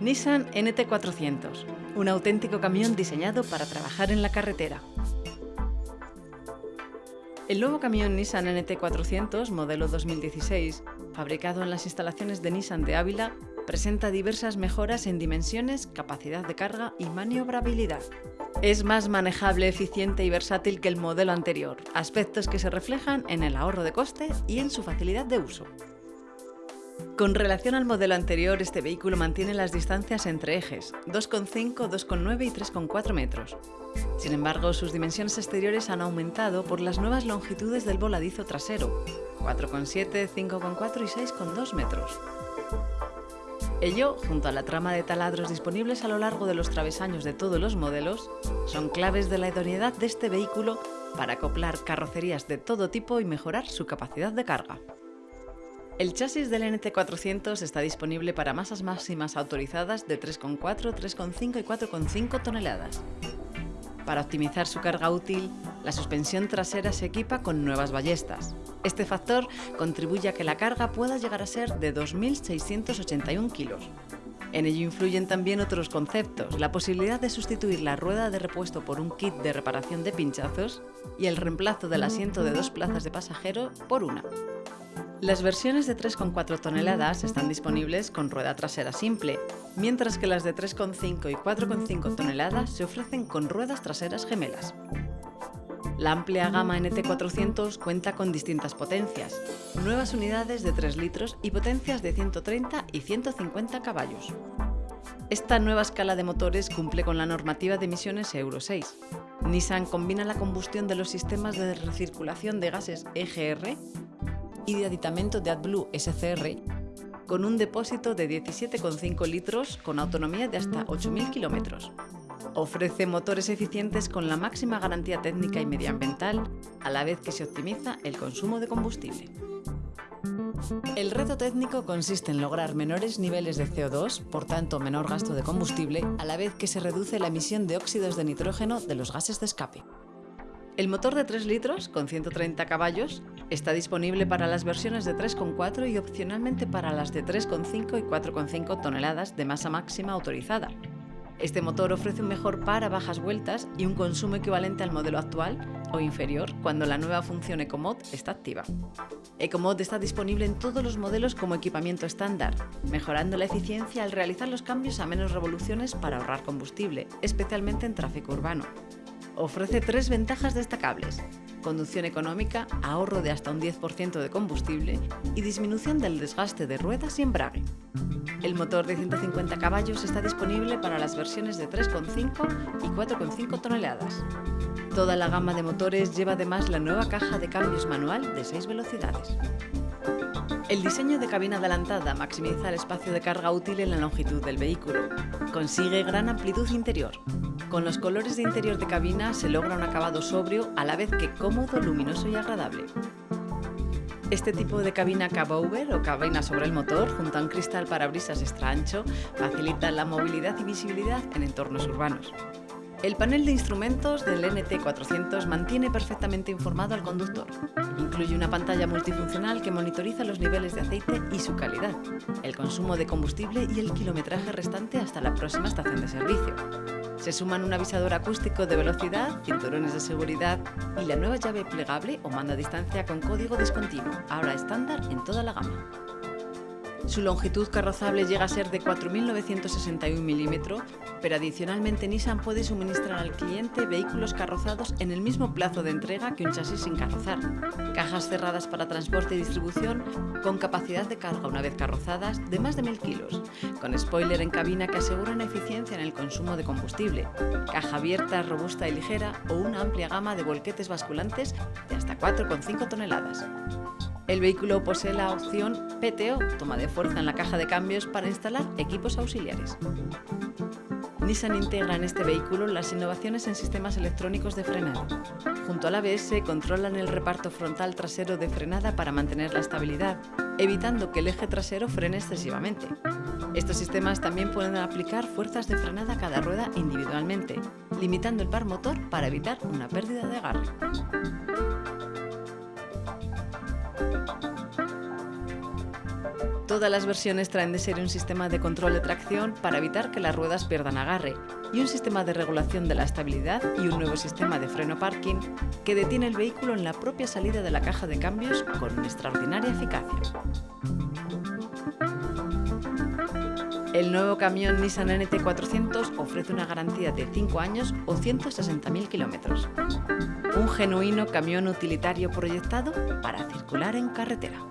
Nissan NT400, un auténtico camión diseñado para trabajar en la carretera. El nuevo camión Nissan NT400, modelo 2016, fabricado en las instalaciones de Nissan de Ávila, presenta diversas mejoras en dimensiones, capacidad de carga y maniobrabilidad. Es más manejable, eficiente y versátil que el modelo anterior, aspectos que se reflejan en el ahorro de coste y en su facilidad de uso. Con relación al modelo anterior, este vehículo mantiene las distancias entre ejes, 2,5, 2,9 y 3,4 metros. Sin embargo, sus dimensiones exteriores han aumentado por las nuevas longitudes del voladizo trasero, 4,7, 5,4 y 6,2 metros. Ello, junto a la trama de taladros disponibles a lo largo de los travesaños de todos los modelos, son claves de la idoneidad de este vehículo para acoplar carrocerías de todo tipo y mejorar su capacidad de carga. El chasis del NT400 está disponible para masas máximas autorizadas de 3,4, 3,5 y 4,5 toneladas. Para optimizar su carga útil, la suspensión trasera se equipa con nuevas ballestas. Este factor contribuye a que la carga pueda llegar a ser de 2.681 kilos. En ello influyen también otros conceptos, la posibilidad de sustituir la rueda de repuesto por un kit de reparación de pinchazos y el reemplazo del asiento de dos plazas de pasajero por una. Las versiones de 3,4 toneladas están disponibles con rueda trasera simple, mientras que las de 3,5 y 4,5 toneladas se ofrecen con ruedas traseras gemelas. La amplia gama NT400 cuenta con distintas potencias, nuevas unidades de 3 litros y potencias de 130 y 150 caballos. Esta nueva escala de motores cumple con la normativa de emisiones Euro 6. Nissan combina la combustión de los sistemas de recirculación de gases EGR y de aditamento de AdBlue SCR con un depósito de 17,5 litros con autonomía de hasta 8.000 kilómetros. Ofrece motores eficientes con la máxima garantía técnica y medioambiental, a la vez que se optimiza el consumo de combustible. El reto técnico consiste en lograr menores niveles de CO2, por tanto menor gasto de combustible, a la vez que se reduce la emisión de óxidos de nitrógeno de los gases de escape. El motor de 3 litros, con 130 caballos, está disponible para las versiones de 3,4 y opcionalmente para las de 3,5 y 4,5 toneladas de masa máxima autorizada. Este motor ofrece un mejor par a bajas vueltas y un consumo equivalente al modelo actual o inferior cuando la nueva función EcoMod está activa. EcoMod está disponible en todos los modelos como equipamiento estándar, mejorando la eficiencia al realizar los cambios a menos revoluciones para ahorrar combustible, especialmente en tráfico urbano ofrece tres ventajas destacables. Conducción económica, ahorro de hasta un 10% de combustible y disminución del desgaste de ruedas y embrague. El motor de 150 caballos está disponible para las versiones de 3,5 y 4,5 toneladas. Toda la gama de motores lleva además la nueva caja de cambios manual de 6 velocidades. El diseño de cabina adelantada maximiza el espacio de carga útil en la longitud del vehículo. Consigue gran amplitud interior. Con los colores de interior de cabina se logra un acabado sobrio a la vez que cómodo, luminoso y agradable. Este tipo de cabina cabover o cabina sobre el motor, junto a un cristal parabrisas extra ancho, facilita la movilidad y visibilidad en entornos urbanos. El panel de instrumentos del NT400 mantiene perfectamente informado al conductor. Incluye una pantalla multifuncional que monitoriza los niveles de aceite y su calidad, el consumo de combustible y el kilometraje restante hasta la próxima estación de servicio. Se suman un avisador acústico de velocidad, cinturones de seguridad y la nueva llave plegable o manda a distancia con código discontinuo, ahora estándar en toda la gama. Su longitud carrozable llega a ser de 4.961 milímetros, pero adicionalmente Nissan puede suministrar al cliente vehículos carrozados en el mismo plazo de entrega que un chasis sin carrozar. Cajas cerradas para transporte y distribución con capacidad de carga una vez carrozadas de más de 1.000 kilos, con spoiler en cabina que aseguran eficiencia en el consumo de combustible, caja abierta, robusta y ligera o una amplia gama de volquetes basculantes de hasta 4,5 toneladas. El vehículo posee la opción PTO, toma de fuerza en la caja de cambios para instalar equipos auxiliares. Nissan integra en este vehículo las innovaciones en sistemas electrónicos de frenado. Junto al ABS controlan el reparto frontal trasero de frenada para mantener la estabilidad, evitando que el eje trasero frene excesivamente. Estos sistemas también pueden aplicar fuerzas de frenada a cada rueda individualmente, limitando el par motor para evitar una pérdida de agarre. Todas las versiones traen de serie un sistema de control de tracción para evitar que las ruedas pierdan agarre y un sistema de regulación de la estabilidad y un nuevo sistema de freno parking que detiene el vehículo en la propia salida de la caja de cambios con extraordinaria eficacia. El nuevo camión Nissan NT400 ofrece una garantía de 5 años o 160.000 kilómetros. Un genuino camión utilitario proyectado para circular en carretera.